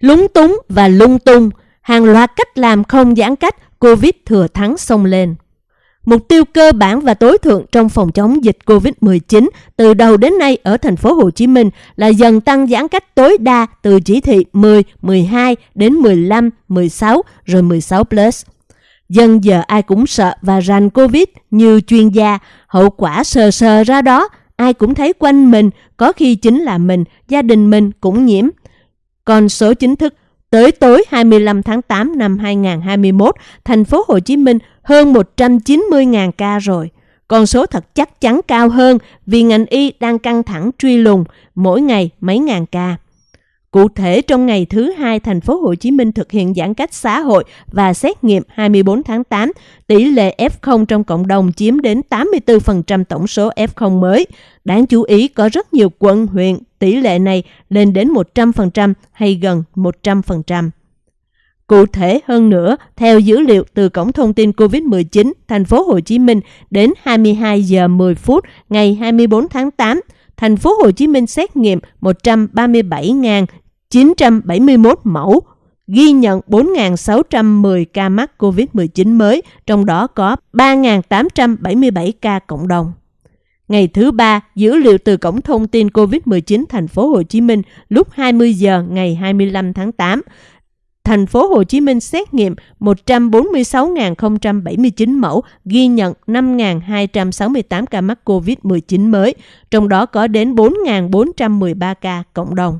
Lúng túng và lung tung, hàng loạt cách làm không giãn cách, Covid thừa thắng xông lên. Mục tiêu cơ bản và tối thượng trong phòng chống dịch Covid-19 từ đầu đến nay ở thành phố Hồ Chí Minh là dần tăng giãn cách tối đa từ chỉ thị 10, 12 đến 15, 16 rồi 16 plus. Dân giờ ai cũng sợ và rành Covid như chuyên gia, hậu quả sờ sờ ra đó, ai cũng thấy quanh mình, có khi chính là mình, gia đình mình cũng nhiễm. Còn số chính thức Tới tối 25 tháng 8 năm 2021, thành phố Hồ Chí Minh hơn 190.000 ca rồi. Con số thật chắc chắn cao hơn vì ngành y đang căng thẳng truy lùng mỗi ngày mấy ngàn ca. Cụ thể trong ngày thứ hai thành phố Hồ Chí Minh thực hiện giãn cách xã hội và xét nghiệm 24 tháng 8, tỷ lệ F0 trong cộng đồng chiếm đến 84% tổng số F0 mới. Đáng chú ý có rất nhiều quận, huyện tỷ lệ này lên đến 100% hay gần 100%. Cụ thể hơn nữa, theo dữ liệu từ Cổng thông tin COVID-19 thành phố Hồ Chí Minh đến 22 giờ 10 phút ngày 24 tháng 8, thành phố Hồ Chí Minh xét nghiệm 971 mẫu, ghi nhận 4.610 ca mắc COVID-19 mới, trong đó có 3.877 ca cộng đồng. Ngày thứ ba, dữ liệu từ Cổng Thông tin COVID-19 thành phố Hồ Chí Minh lúc 20 giờ ngày 25 tháng 8. Thành phố Hồ Chí Minh xét nghiệm 146.079 mẫu, ghi nhận 5.268 ca mắc COVID-19 mới, trong đó có đến 4.413 ca cộng đồng.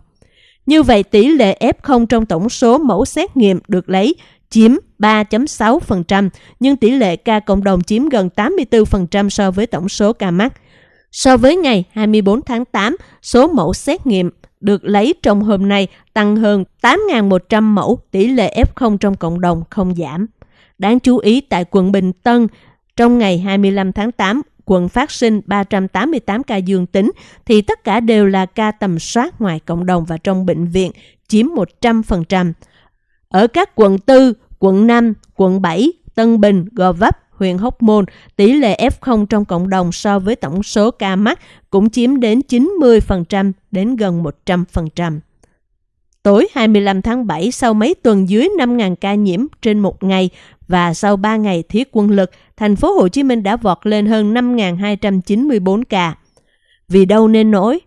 Như vậy, tỷ lệ F0 trong tổng số mẫu xét nghiệm được lấy chiếm 3.6%, nhưng tỷ lệ ca cộng đồng chiếm gần 84% so với tổng số ca mắc. So với ngày 24 tháng 8, số mẫu xét nghiệm được lấy trong hôm nay tăng hơn 8.100 mẫu, tỷ lệ F0 trong cộng đồng không giảm. Đáng chú ý tại quận Bình Tân, trong ngày 25 tháng 8, quận phát sinh 388 ca dương tính, thì tất cả đều là ca tầm soát ngoài cộng đồng và trong bệnh viện, chiếm 100%. Ở các quận 4, quận 5, quận 7, Tân Bình, Gò Vấp, huyện Hóc Môn, tỷ lệ F0 trong cộng đồng so với tổng số ca mắc cũng chiếm đến 90% đến gần 100%. Tối 25 tháng 7, sau mấy tuần dưới 5.000 ca nhiễm trên một ngày và sau 3 ngày thiết quân lực, thành phố Hồ Chí Minh đã vọt lên hơn 5.294 ca. Vì đâu nên nổi?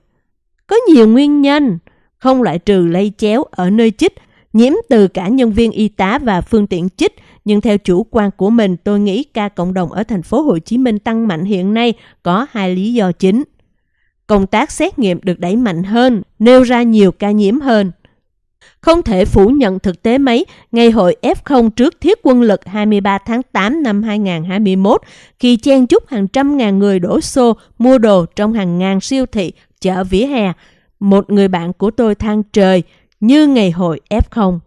Có nhiều nguyên nhân, không loại trừ lây chéo ở nơi chích, nhiễm từ cả nhân viên y tá và phương tiện chích, nhưng theo chủ quan của mình, tôi nghĩ ca cộng đồng ở thành phố Hồ Chí Minh tăng mạnh hiện nay có hai lý do chính. Công tác xét nghiệm được đẩy mạnh hơn, nêu ra nhiều ca nhiễm hơn. Không thể phủ nhận thực tế mấy, ngày hội F0 trước thiết quân lực 23 tháng 8 năm 2021, khi chen chúc hàng trăm ngàn người đổ xô mua đồ trong hàng ngàn siêu thị, chợ vỉa hè. Một người bạn của tôi than trời, như ngày hội F0.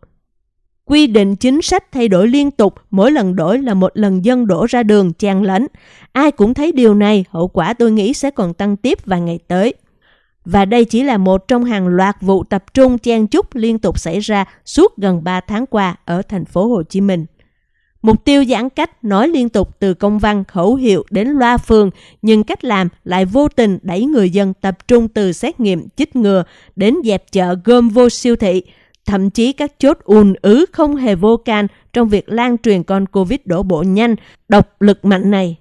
Quy định chính sách thay đổi liên tục, mỗi lần đổi là một lần dân đổ ra đường chen lấn. Ai cũng thấy điều này, hậu quả tôi nghĩ sẽ còn tăng tiếp vài ngày tới. Và đây chỉ là một trong hàng loạt vụ tập trung chen chúc liên tục xảy ra suốt gần 3 tháng qua ở thành phố Hồ Chí Minh. Mục tiêu giãn cách nói liên tục từ công văn khẩu hiệu đến loa phường, nhưng cách làm lại vô tình đẩy người dân tập trung từ xét nghiệm chích ngừa đến dẹp chợ gom vô siêu thị, Thậm chí các chốt ùn ứ không hề vô can trong việc lan truyền con Covid đổ bộ nhanh, độc lực mạnh này.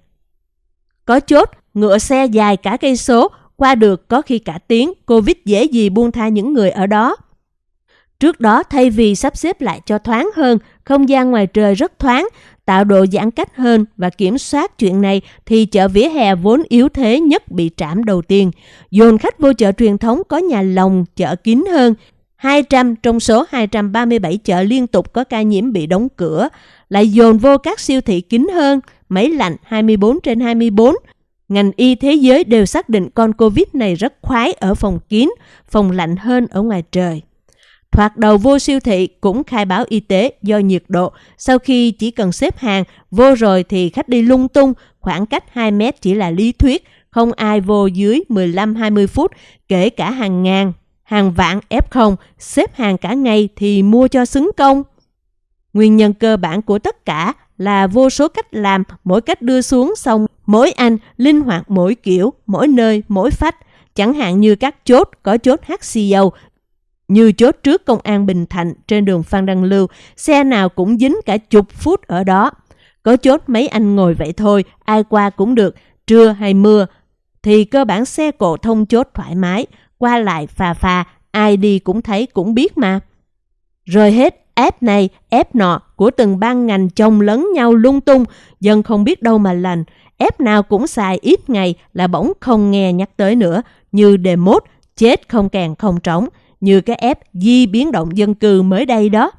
Có chốt, ngựa xe dài cả cây số, qua được có khi cả tiếng, Covid dễ gì buông tha những người ở đó. Trước đó, thay vì sắp xếp lại cho thoáng hơn, không gian ngoài trời rất thoáng, tạo độ giãn cách hơn và kiểm soát chuyện này thì chợ vỉa hè vốn yếu thế nhất bị trảm đầu tiên. Dồn khách vô chợ truyền thống có nhà lồng, chợ kín hơn, 200 trong số 237 chợ liên tục có ca nhiễm bị đóng cửa, lại dồn vô các siêu thị kín hơn, máy lạnh 24 trên 24. Ngành y thế giới đều xác định con Covid này rất khoái ở phòng kín, phòng lạnh hơn ở ngoài trời. Thoạt đầu vô siêu thị cũng khai báo y tế do nhiệt độ, sau khi chỉ cần xếp hàng, vô rồi thì khách đi lung tung, khoảng cách 2 mét chỉ là lý thuyết, không ai vô dưới 15-20 phút, kể cả hàng ngàn, hàng vạn F0 xếp hàng cả ngày thì mua cho xứng công. Nguyên nhân cơ bản của tất cả là vô số cách làm, mỗi cách đưa xuống xong, mỗi anh linh hoạt mỗi kiểu, mỗi nơi, mỗi phách. Chẳng hạn như các chốt có chốt HCO, Như chốt trước công an Bình Thạnh trên đường Phan Đăng Lưu, xe nào cũng dính cả chục phút ở đó. Có chốt mấy anh ngồi vậy thôi, ai qua cũng được, trưa hay mưa, thì cơ bản xe cộ thông chốt thoải mái, qua lại phà phà, ai đi cũng thấy cũng biết mà. Rồi hết ép này, ép nọ của từng ban ngành chồng lấn nhau lung tung, dân không biết đâu mà lành. Ép nào cũng xài ít ngày là bỗng không nghe nhắc tới nữa, như đề mốt, chết không càng không trống, như cái ép di biến động dân cư mới đây đó.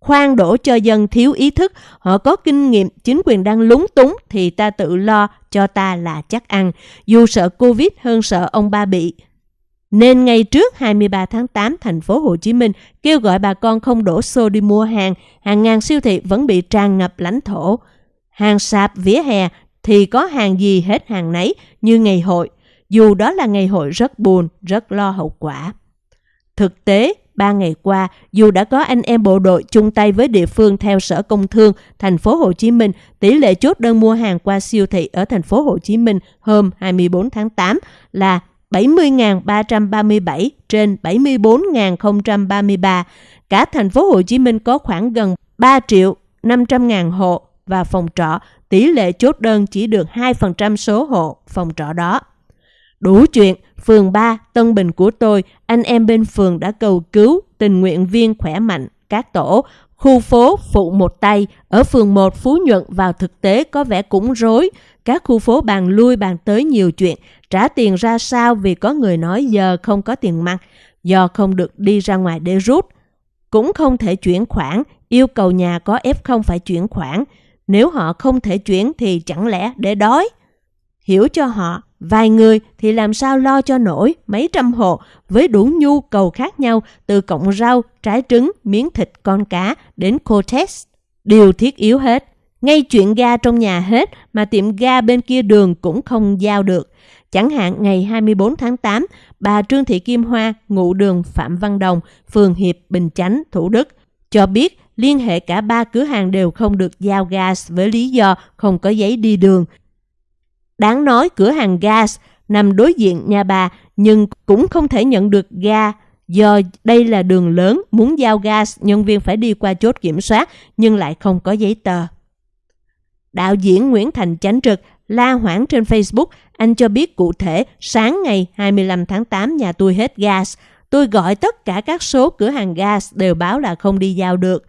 Khoan đổ cho dân thiếu ý thức, họ có kinh nghiệm, chính quyền đang lúng túng thì ta tự lo cho ta là chắc ăn, dù sợ Covid hơn sợ ông ba bị. Nên ngay trước 23 tháng 8, thành phố Hồ Chí Minh kêu gọi bà con không đổ xô đi mua hàng, hàng ngàn siêu thị vẫn bị tràn ngập lãnh thổ. Hàng sạp vỉa hè thì có hàng gì hết hàng nấy như ngày hội, dù đó là ngày hội rất buồn, rất lo hậu quả. Thực tế, ba ngày qua, dù đã có anh em bộ đội chung tay với địa phương theo Sở Công Thương thành phố Hồ Chí Minh, tỷ lệ chốt đơn mua hàng qua siêu thị ở thành phố Hồ Chí Minh hôm 24 tháng 8 là 70.337 trên 74.033. Cả thành phố Hồ Chí Minh có khoảng gần 3 triệu 500 ngàn hộ và phòng trọ, tỷ lệ chốt đơn chỉ được 2% số hộ phòng trọ đó. Đủ chuyện, phường 3, Tân Bình của tôi, anh em bên phường đã cầu cứu tình nguyện viên khỏe mạnh, các tổ, khu phố phụ một tay, ở phường 1 Phú Nhuận vào thực tế có vẻ cũng rối. Các khu phố bàn lui bàn tới nhiều chuyện, trả tiền ra sao vì có người nói giờ không có tiền mặt, do không được đi ra ngoài để rút. Cũng không thể chuyển khoản, yêu cầu nhà có F0 phải chuyển khoản. Nếu họ không thể chuyển thì chẳng lẽ để đói? Hiểu cho họ, vài người thì làm sao lo cho nổi mấy trăm hộ với đủ nhu cầu khác nhau từ cọng rau, trái trứng, miếng thịt con cá đến cô test. Điều thiết yếu hết. Ngay chuyện ga trong nhà hết mà tiệm ga bên kia đường cũng không giao được. Chẳng hạn ngày 24 tháng 8, bà Trương Thị Kim Hoa, ngụ đường Phạm Văn Đồng, phường Hiệp, Bình Chánh, Thủ Đức, cho biết liên hệ cả ba cửa hàng đều không được giao gas với lý do không có giấy đi đường. Đáng nói cửa hàng gas nằm đối diện nhà bà nhưng cũng không thể nhận được ga do đây là đường lớn muốn giao gas nhân viên phải đi qua chốt kiểm soát nhưng lại không có giấy tờ. Đạo diễn Nguyễn Thành Chánh Trực la hoảng trên Facebook, anh cho biết cụ thể sáng ngày 25 tháng 8 nhà tôi hết gas. Tôi gọi tất cả các số cửa hàng gas đều báo là không đi giao được.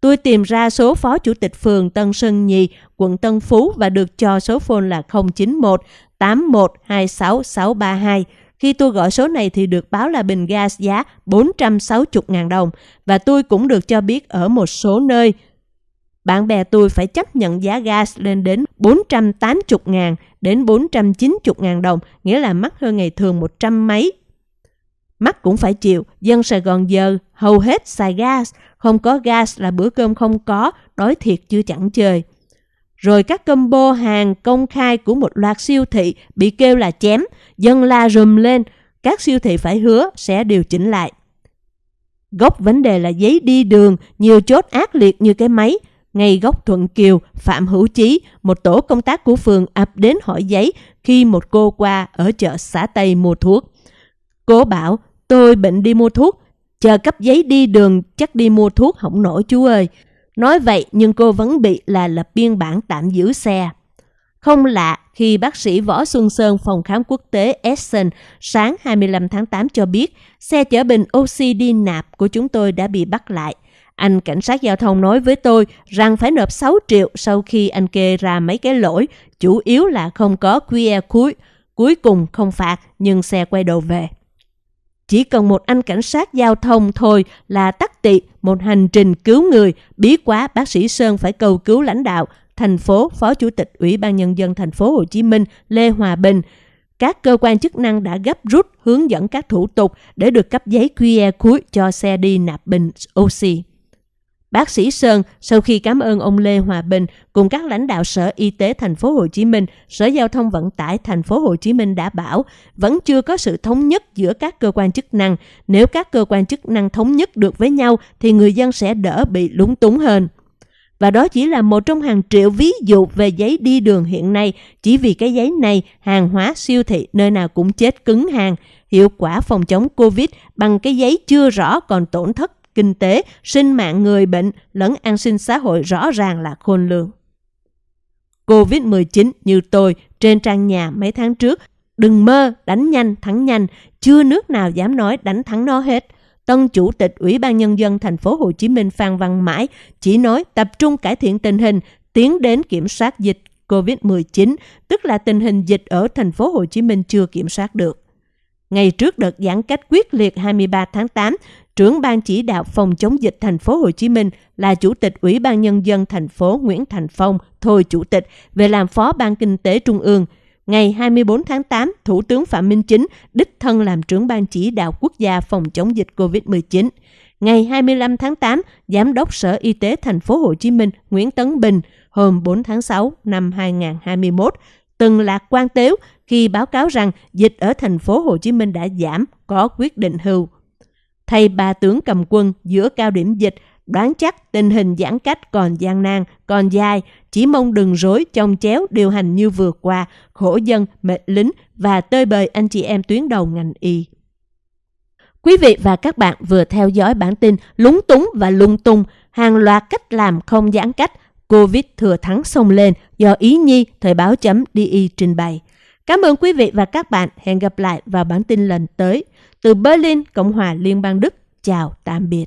Tôi tìm ra số phó chủ tịch phường Tân Sơn Nhì, quận Tân Phú và được cho số phone là 091 81 26 632. Khi tôi gọi số này thì được báo là bình gas giá 460.000 đồng và tôi cũng được cho biết ở một số nơi bạn bè tôi phải chấp nhận giá gas lên đến 480 ngàn đến 490 ngàn đồng, nghĩa là mắc hơn ngày thường 100 mấy mắt cũng phải chịu, dân Sài Gòn giờ hầu hết xài gas, không có gas là bữa cơm không có, đói thiệt chưa chẳng chơi. Rồi các combo hàng công khai của một loạt siêu thị bị kêu là chém, dân la rùm lên, các siêu thị phải hứa sẽ điều chỉnh lại. Gốc vấn đề là giấy đi đường, nhiều chốt ác liệt như cái máy, ngay góc Thuận Kiều, Phạm Hữu Chí, một tổ công tác của phường ập đến hỏi giấy khi một cô qua ở chợ xã Tây mua thuốc. Cô bảo, tôi bệnh đi mua thuốc, chờ cấp giấy đi đường chắc đi mua thuốc không nổi chú ơi. Nói vậy nhưng cô vẫn bị là lập biên bản tạm giữ xe. Không lạ khi bác sĩ Võ Xuân Sơn phòng khám quốc tế Essen sáng 25 tháng 8 cho biết xe chở bình oxy đi nạp của chúng tôi đã bị bắt lại. Anh cảnh sát giao thông nói với tôi rằng phải nộp 6 triệu sau khi anh kê ra mấy cái lỗi, chủ yếu là không có QR cuối, cuối cùng không phạt nhưng xe quay đầu về. Chỉ cần một anh cảnh sát giao thông thôi là tắc tị một hành trình cứu người, bí quá bác sĩ Sơn phải cầu cứu lãnh đạo thành phố, Phó Chủ tịch Ủy ban Nhân dân thành phố Hồ Chí Minh Lê Hòa Bình. Các cơ quan chức năng đã gấp rút hướng dẫn các thủ tục để được cấp giấy QR cuối cho xe đi nạp bình oxy. Bác sĩ Sơn sau khi cảm ơn ông Lê Hòa Bình cùng các lãnh đạo Sở Y tế thành phố Hồ Chí Minh, Sở Giao thông Vận tải thành phố Hồ Chí Minh đã bảo vẫn chưa có sự thống nhất giữa các cơ quan chức năng. Nếu các cơ quan chức năng thống nhất được với nhau thì người dân sẽ đỡ bị lúng túng hơn. Và đó chỉ là một trong hàng triệu ví dụ về giấy đi đường hiện nay. Chỉ vì cái giấy này, hàng hóa siêu thị nơi nào cũng chết cứng hàng. hiệu quả phòng chống Covid bằng cái giấy chưa rõ còn tổn thất kinh tế, sinh mạng người bệnh lẫn an sinh xã hội rõ ràng là khôn lường. Covid-19 như tôi trên trang nhà mấy tháng trước, đừng mơ đánh nhanh thắng nhanh, chưa nước nào dám nói đánh thắng nó hết. Tân Chủ tịch Ủy ban Nhân dân thành phố Hồ Chí Minh Phan Văn Mãi chỉ nói tập trung cải thiện tình hình, tiến đến kiểm soát dịch COVID-19, tức là tình hình dịch ở thành phố Hồ Chí Minh chưa kiểm soát được. Ngày trước đợt giãn cách quyết liệt 23 tháng 8, trưởng ban chỉ đạo phòng chống dịch thành phố Hồ Chí Minh là chủ tịch Ủy ban nhân dân thành phố Nguyễn Thành Phong thôi chủ tịch về làm phó ban kinh tế trung ương. Ngày 24 tháng 8, Thủ tướng Phạm Minh Chính đích thân làm trưởng ban chỉ đạo quốc gia phòng chống dịch COVID-19. Ngày 25 tháng 8, Giám đốc Sở Y tế thành phố Hồ Chí Minh Nguyễn Tấn Bình hôm 4 tháng 6 năm 2021 từng lạc quan tếu khi báo cáo rằng dịch ở thành phố Hồ Chí Minh đã giảm, có quyết định hưu. Thay ba tướng cầm quân giữa cao điểm dịch, đoán chắc tình hình giãn cách còn gian nan, còn dài, chỉ mong đừng rối trong chéo điều hành như vừa qua, khổ dân, mệt lính và tơi bời anh chị em tuyến đầu ngành y. Quý vị và các bạn vừa theo dõi bản tin lúng túng và lung tung, hàng loạt cách làm không giãn cách, Covid thừa thắng sông lên do Ý Nhi Thời báo chấm DI trình bày. Cảm ơn quý vị và các bạn. Hẹn gặp lại vào bản tin lần tới. Từ Berlin, Cộng hòa Liên bang Đức. Chào, tạm biệt.